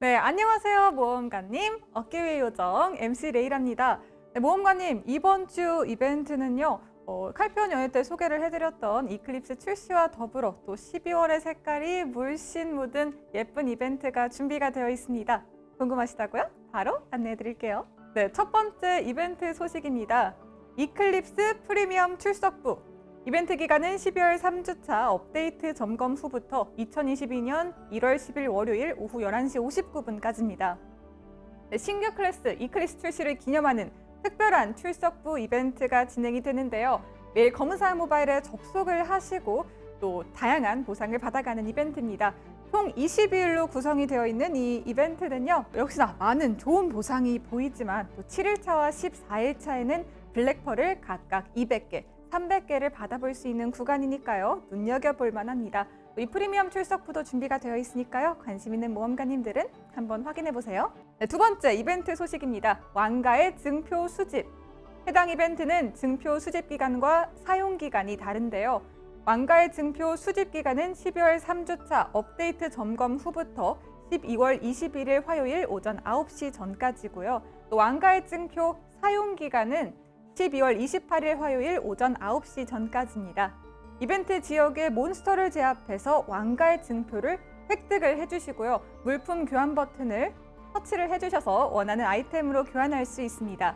네, 안녕하세요 모험가님. 어깨 위 요정 MC 레이랍니다. 네, 모험가님 이번 주 이벤트는요 어, 칼피온 연휴 때 소개를 해드렸던 이클립스 출시와 더불어 또 12월의 색깔이 물씬 묻은 예쁜 이벤트가 준비가 되어 있습니다. 궁금하시다고요? 바로 안내해 드릴게요. 네, 첫 번째 이벤트 소식입니다. 이클립스 프리미엄 출석부 이벤트 기간은 12월 3주차 업데이트 점검 후부터 2022년 1월 10일 월요일 오후 11시 59분까지입니다. 신규 클래스 이클리스 출시를 기념하는 특별한 출석부 이벤트가 진행이 되는데요. 매일 검은사양 모바일에 접속을 하시고 또 다양한 보상을 받아가는 이벤트입니다. 총 22일로 구성이 되어 있는 이 이벤트는요. 역시나 많은 좋은 보상이 보이지만 또 7일차와 14일차에는 블랙펄을 각각 200개, 300개를 받아볼 수 있는 구간이니까요. 눈여겨볼 만합니다. 이 프리미엄 출석부도 준비가 되어 있으니까요. 관심 있는 모험가님들은 한번 확인해 보세요. 네, 두 번째 이벤트 소식입니다. 왕가의 증표 수집. 해당 이벤트는 증표 수집 기간과 사용 기간이 다른데요. 왕가의 증표 수집 기간은 12월 3주차 업데이트 점검 후부터 12월 21일 화요일 오전 9시 전까지고요. 또 왕가의 증표 사용 기간은 12월 28일 화요일 오전 9시 전까지입니다. 이벤트 지역의 몬스터를 제압해서 왕가의 증표를 획득을 해주시고요. 물품 교환 버튼을 터치를 해주셔서 원하는 아이템으로 교환할 수 있습니다.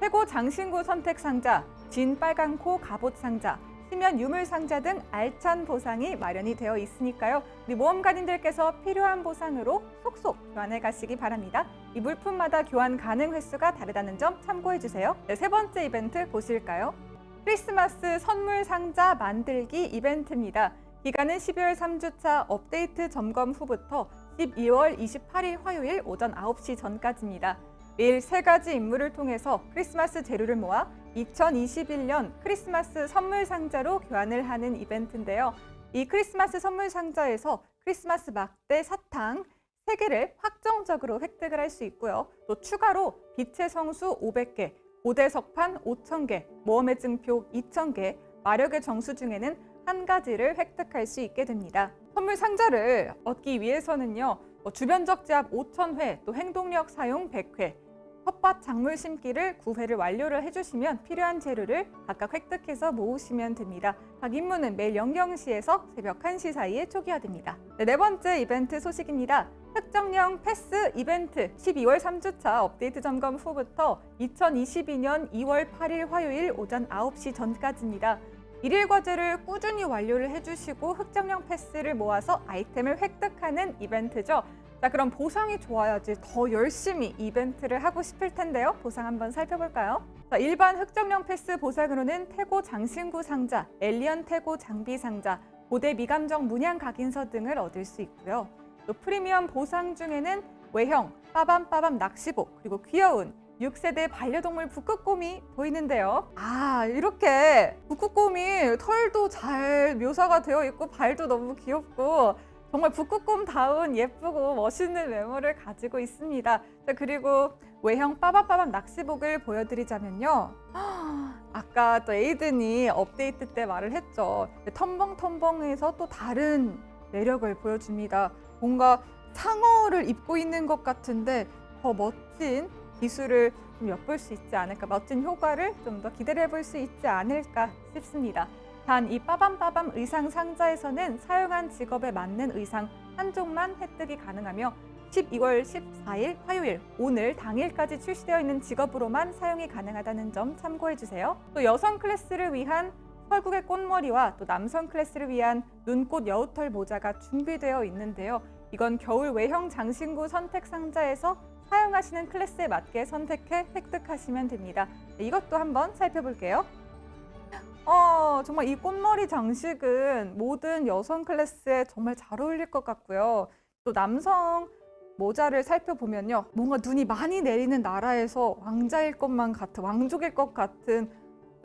최고 장신구 선택 상자, 진 빨강코 갑옷 상자, 시면 유물 상자 등 알찬 보상이 마련이 되어 있으니까요. 우리 모험가님들께서 필요한 보상으로 속속 교환해 가시기 바랍니다. 이 물품마다 교환 가능 횟수가 다르다는 점 참고해 주세요. 네, 세 번째 이벤트 보실까요? 크리스마스 선물 상자 만들기 이벤트입니다. 기간은 12월 3주차 업데이트 점검 후부터 12월 28일 화요일 오전 9시 전까지입니다. 매일 세 가지 임무를 통해서 크리스마스 재료를 모아 2021년 크리스마스 선물 상자로 교환을 하는 이벤트인데요. 이 크리스마스 선물 상자에서 크리스마스 막대 사탕 3개를 확정적으로 획득을 할 수 있고요. 또 추가로 빛의 성수 500개, 고대 석판 5,000개, 모험의 증표 2,000개, 마력의 정수 중에는 한 가지를 획득할 수 있게 됩니다. 선물 상자를 얻기 위해서는요. 뭐 주변적 제압 5,000회, 또 행동력 사용 100회, 텃밭 작물 심기를 9회를 완료를 해주시면 필요한 재료를 각각 획득해서 모으시면 됩니다. 각 임무는 매일 0경시에서 새벽 1시 사이에 초기화됩니다. 네, 네 번째 이벤트 소식입니다. 특정형 패스 이벤트 12월 3주차 업데이트 점검 후부터 2022년 2월 8일 화요일 오전 9시 전까지입니다. 일일 과제를 꾸준히 완료를 해주시고 흑정형 패스를 모아서 아이템을 획득하는 이벤트죠. 자 그럼 보상이 좋아야지 더 열심히 이벤트를 하고 싶을 텐데요. 보상 한번 살펴볼까요? 자, 일반 흑정령 패스 보상으로는 태고 장신구 상자, 엘리언 태고 장비 상자, 고대 미감정 문양 각인서 등을 얻을 수 있고요. 또 프리미엄 보상 중에는 외형, 빠밤빠밤 낚시복, 그리고 귀여운 6세대 반려동물 북극곰이 보이는데요. 아 이렇게 북극곰이 털도 잘 묘사가 되어 있고 발도 너무 귀엽고 정말 북극곰다운 예쁘고 멋있는 외모를 가지고 있습니다. 자, 그리고 외형 빠밤빠밤 낚시복을 보여드리자면요. 아까 또 에이든이 업데이트 때 말을 했죠. 텀벙텀벙에서 또 다른 매력을 보여줍니다. 뭔가 상어를 입고 있는 것 같은데 더 멋진 기술을 좀 엿볼 수 있지 않을까, 멋진 효과를 좀 더 기대를 해볼 수 있지 않을까 싶습니다. 단 이 빠밤빠밤 의상 상자에서는 사용한 직업에 맞는 의상 한 종만 획득이 가능하며 12월 14일 화요일 오늘 당일까지 출시되어 있는 직업으로만 사용이 가능하다는 점 참고해 주세요. 또 여성 클래스를 위한 설국의 꽃머리와 또 남성 클래스를 위한 눈꽃 여우털 모자가 준비되어 있는데요. 이건 겨울 외형 장신구 선택 상자에서 사용하시는 클래스에 맞게 선택해 획득하시면 됩니다. 이것도 한번 살펴볼게요. 어, 정말 이 꽃머리 장식은 모든 여성 클래스에 정말 잘 어울릴 것 같고요. 또 남성 모자를 살펴보면요. 뭔가 눈이 많이 내리는 나라에서 왕자일 것만 같은, 왕족일 것 같은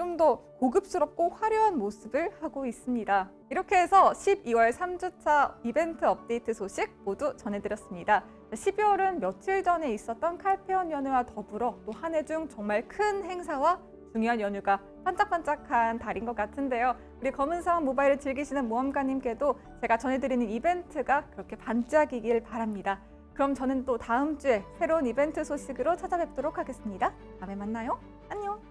좀 더 고급스럽고 화려한 모습을 하고 있습니다. 이렇게 해서 12월 3주차 이벤트 업데이트 소식 모두 전해드렸습니다. 12월은 며칠 전에 있었던 칼페온 연휴와 더불어 또 한 해 중 정말 큰 행사와 중요한 연휴가 반짝반짝한 달인 것 같은데요. 우리 검은사원 모바일을 즐기시는 모험가님께도 제가 전해드리는 이벤트가 그렇게 반짝이길 바랍니다. 그럼 저는 또 다음 주에 새로운 이벤트 소식으로 찾아뵙도록 하겠습니다. 다음에 만나요. 안녕.